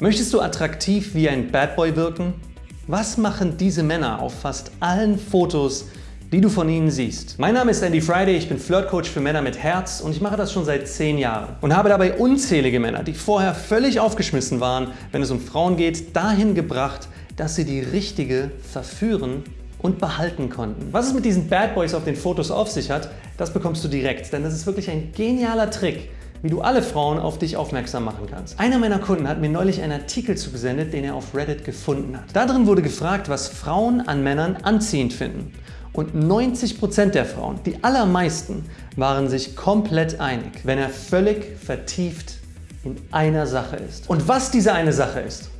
Möchtest du attraktiv wie ein Bad Boy wirken? Was machen diese Männer auf fast allen Fotos, die du von ihnen siehst? Mein Name ist Andy Friday, ich bin Flirtcoach für Männer mit Herz und ich mache das schon seit 10 Jahren und habe dabei unzählige Männer, die vorher völlig aufgeschmissen waren, wenn es um Frauen geht, dahin gebracht, dass sie die richtige verführen und behalten konnten. Was es mit diesen Bad Boys auf den Fotos auf sich hat, das bekommst du direkt, denn das ist wirklich ein genialer Trick, wie du alle Frauen auf dich aufmerksam machen kannst. Einer meiner Kunden hat mir neulich einen Artikel zugesendet, den er auf Reddit gefunden hat. Darin wurde gefragt, was Frauen an Männern anziehend finden. Und 90% der Frauen, die allermeisten, waren sich komplett einig, wenn er völlig vertieft in einer Sache ist. Und was diese eine Sache ist,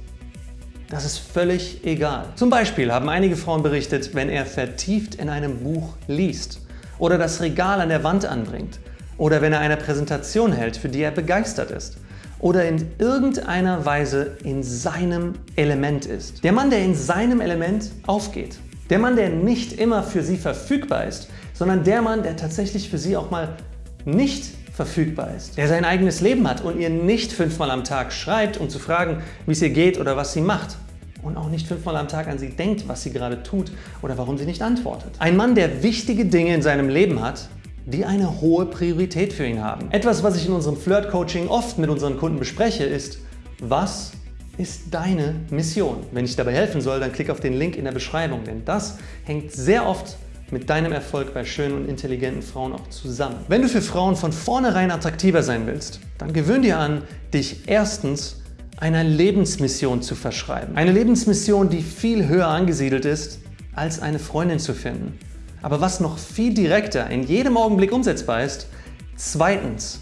das ist völlig egal. Zum Beispiel haben einige Frauen berichtet, wenn er vertieft in einem Buch liest oder das Regal an der Wand anbringt oder wenn er eine Präsentation hält, für die er begeistert ist oder in irgendeiner Weise in seinem Element ist. Der Mann, der in seinem Element aufgeht. Der Mann, der nicht immer für sie verfügbar ist, sondern der Mann, der tatsächlich für sie auch mal nicht verfügbar ist. Der sein eigenes Leben hat und ihr nicht fünfmal am Tag schreibt, um zu fragen, wie es ihr geht oder was sie macht. Und auch nicht fünfmal am Tag an sie denkt, was sie gerade tut oder warum sie nicht antwortet. Ein Mann, der wichtige Dinge in seinem Leben hat, die eine hohe Priorität für ihn haben. Etwas, was ich in unserem Flirt-Coaching oft mit unseren Kunden bespreche, ist, was ist deine Mission? Wenn ich dabei helfen soll, dann klick auf den Link in der Beschreibung, denn das hängt sehr oft mit deinem Erfolg bei schönen und intelligenten Frauen auch zusammen. Wenn du für Frauen von vornherein attraktiver sein willst, dann gewöhn dir an, dich erstens einer Lebensmission zu verschreiben. Eine Lebensmission, die viel höher angesiedelt ist, als eine Freundin zu finden. Aber was noch viel direkter in jedem Augenblick umsetzbar ist, zweitens,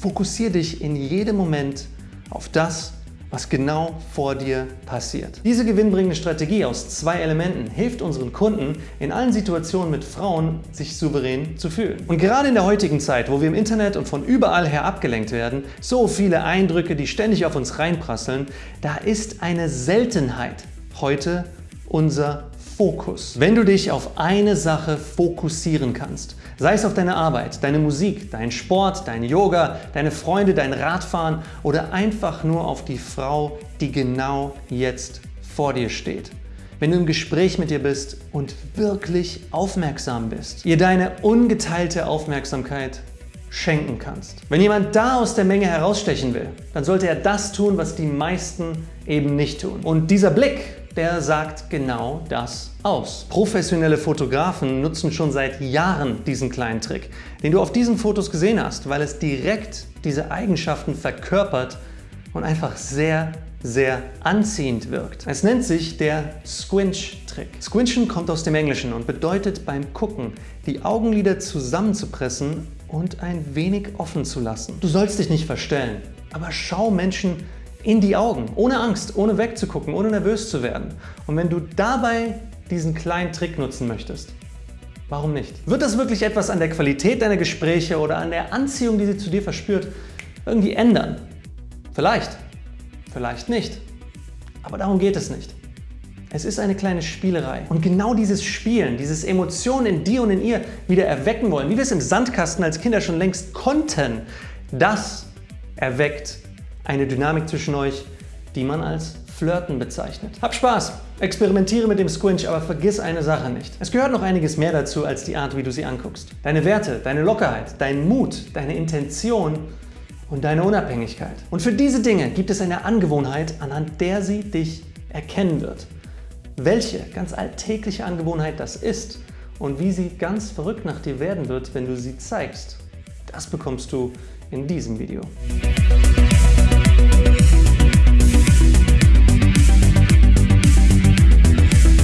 fokussiere dich in jedem Moment auf das, was genau vor dir passiert. Diese gewinnbringende Strategie aus zwei Elementen hilft unseren Kunden in allen Situationen mit Frauen, sich souverän zu fühlen. Und gerade in der heutigen Zeit, wo wir im Internet und von überall her abgelenkt werden, so viele Eindrücke, die ständig auf uns reinprasseln, da ist eine Seltenheit heute unser Fokus. Wenn du dich auf eine Sache fokussieren kannst, sei es auf deine Arbeit, deine Musik, deinen Sport, dein Yoga, deine Freunde, dein Radfahren oder einfach nur auf die Frau, die genau jetzt vor dir steht. Wenn du im Gespräch mit ihr bist und wirklich aufmerksam bist, ihr deine ungeteilte Aufmerksamkeit schenken kannst. Wenn jemand da aus der Menge herausstechen will, dann sollte er das tun, was die meisten eben nicht tun. Und dieser Blick, der sagt genau das aus. Professionelle Fotografen nutzen schon seit Jahren diesen kleinen Trick, den du auf diesen Fotos gesehen hast, weil es direkt diese Eigenschaften verkörpert und einfach sehr, sehr anziehend wirkt. Es nennt sich der Squinch-Trick. Squinchen kommt aus dem Englischen und bedeutet beim Gucken, die Augenlider zusammenzupressen und ein wenig offen zu lassen. Du sollst dich nicht verstellen, aber schau Menschen in die Augen, ohne Angst, ohne wegzugucken, ohne nervös zu werden. Und wenn du dabei diesen kleinen Trick nutzen möchtest, warum nicht? Wird das wirklich etwas an der Qualität deiner Gespräche oder an der Anziehung, die sie zu dir verspürt, irgendwie ändern? Vielleicht, vielleicht nicht. Aber darum geht es nicht. Es ist eine kleine Spielerei. Und genau dieses Spielen, dieses Emotionen in dir und in ihr wieder erwecken wollen, wie wir es im Sandkasten als Kinder schon längst konnten, das erweckt eine Dynamik zwischen euch, die man als Flirten bezeichnet. Hab Spaß, experimentiere mit dem Squinch, aber vergiss eine Sache nicht. Es gehört noch einiges mehr dazu als die Art, wie du sie anguckst. Deine Werte, deine Lockerheit, dein Mut, deine Intention und deine Unabhängigkeit. Und für diese Dinge gibt es eine Angewohnheit, anhand der sie dich erkennen wird. Welche ganz alltägliche Angewohnheit das ist und wie sie ganz verrückt nach dir werden wird, wenn du sie zeigst, das bekommst du in diesem Video.